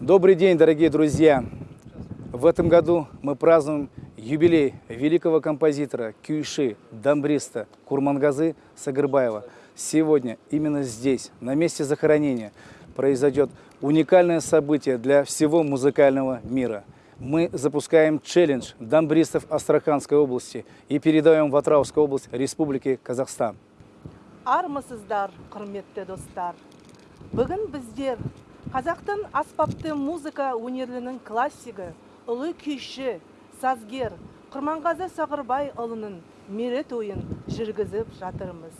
Добрый день, дорогие друзья! В этом году мы празднуем юбилей великого композитора, кюйши, дамбриста Курмангазы Сагарбаева. Сегодня, именно здесь, на месте захоронения, произойдет уникальное событие для всего музыкального мира. Мы запускаем челлендж дамбристов Астраханской области и передаем в Атраускую область Республики Казахстан. армысыздар құрметті достар бүгін біздер қазақтың аспапты музыка өнерлінің классигі ұлы күйші сазгер құрманғазы сағырбайұлының мерейтойын жүргізіп жатырмыз.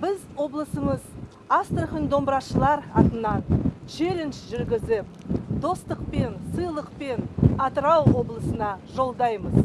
Біз облысымыз астрахань домбырашылар атынан челлендж жүргізіп достықпен сыйлықпен атырау облысына жолдаймыз.